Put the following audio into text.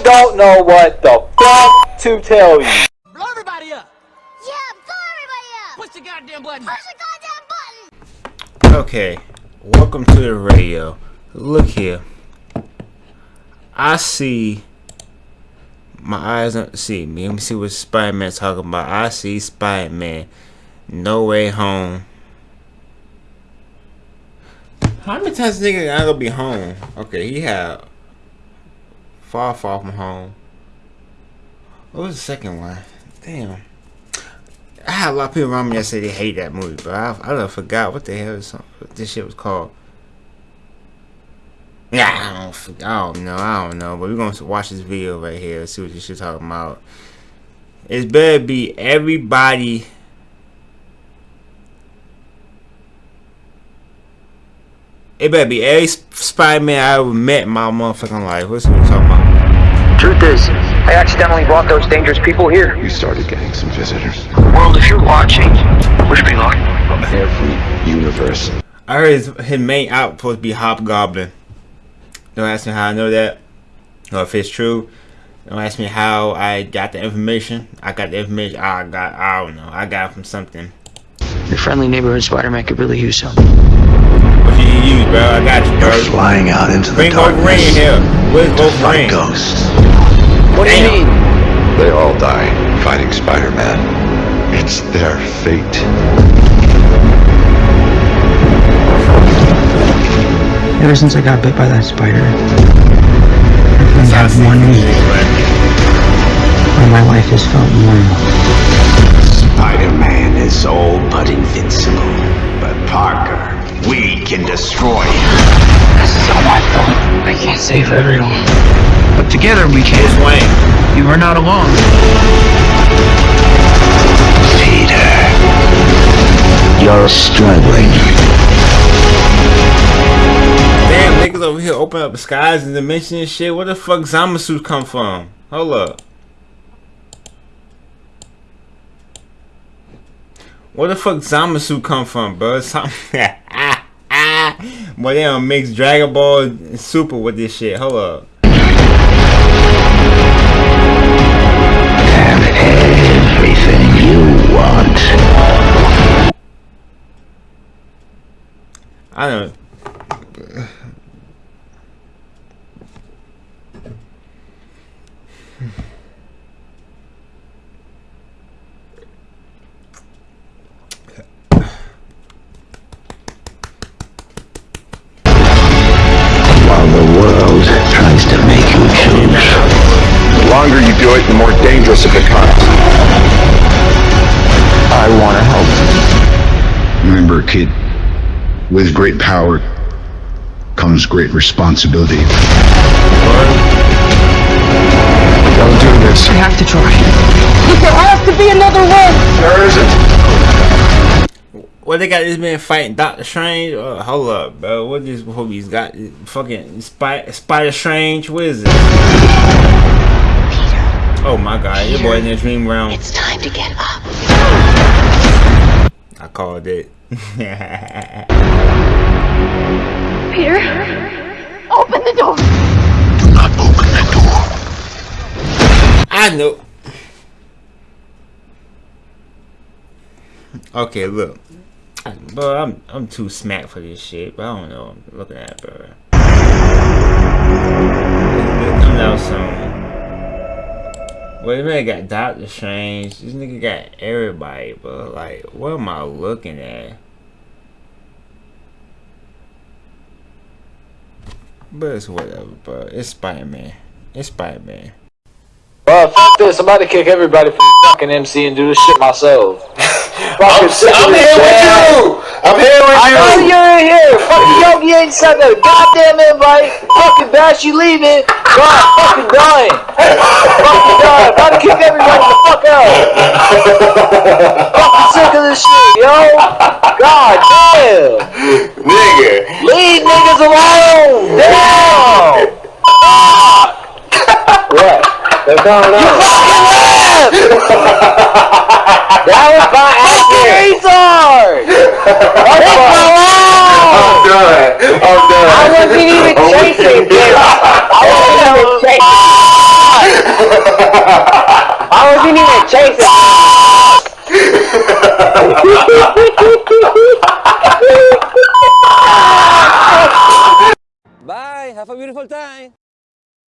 I don't know what the fuck to tell you. Blow everybody up! Yeah, blow everybody up! Push the goddamn button! Push the goddamn button! Okay, welcome to the radio. Look here. I see my eyes don't see me. Let me see what Spider-Man talking about. I see Spider-Man. No way home. How many times this nigga gonna be home? Okay, he had far far from home. What was the second one? Damn. I had a lot of people around me that say they hate that movie, but I I forgot what the hell is, what this shit was called. Yeah, I don't, I don't know, I don't know, but we're gonna watch this video right here, see what this shit talking about. It's better be everybody. It better be every Spider-Man I ever met in my motherfucking life. What's what we talking about? Truth is, I accidentally brought those dangerous people here. You started getting some visitors. World, if you're watching, wish me luck. Every universe. I heard his, his main out supposed to be Hobgoblin. Don't ask me how I know that, or if it's true. Don't ask me how I got the information. I got the information. I got. I don't know. I got it from something. Your friendly neighborhood Spider-Man could really use some. What you need use, bro? I got you, bro. You're flying out into the Bring darkness Wolverine in here. Where's to Wolverine? fight ghosts. What do you mean? They all die fighting Spider-Man. It's their fate. Ever since I got bit by that spider, I've only had one week where my life has felt normal. Spider-Man is all but invincible. But Parker, we can destroy him. This is all my fault. I can't save everyone. But together we can. Bruce Wayne. You are not alone. Peter, you're struggling. Damn, niggas over here open up the skies and dimensions and shit. Where the fuck Zamasu come from? Hold up. Where the fuck Zamasu come from, bro? Some Boy, they don't mix Dragon Ball Super with this shit. Hold up. I don't. Longer you do it, the more dangerous it becomes. I want to help. Remember, kid, with great power comes great responsibility. Don't do this. We have to try. There has to be another way. There isn't. What they got this man fighting Doctor Strange? Uh, hold up, bro. What this he's got? Fucking Spider, Spider Strange. What is it? Oh my god, your boy in the dream realm. It's time to get up. I called it. Peter, open the door. Do not open that door. I know. Okay, look. Bro, I'm I'm too smack for this shit, but I don't know. I'm looking at, bro. It comes out soon. Well, this man got Doctor Strange. This nigga got everybody, but like, what am I looking at? But it's whatever, bro. It's Spider Man. It's Spider Man. Bro, this. I'm about to kick everybody from fucking MC and do this shit myself. I'm, I'm here with you. I'm here with I you. know you're in here. Fucking Yogi ain't sent a goddamn invite. Fucking Bash, you leaving. God, fucking dying. fucking dying. About to kick everybody the fuck out. fucking sick of this shit, yo. God damn. Nigga. Leave niggas alone. Damn. what? They're coming out that was my oh, accurate. Oh my line! I'm done. I'm done. I wasn't even chasing this. I wasn't even chasing I wasn't even chasing Bye. Have a beautiful time.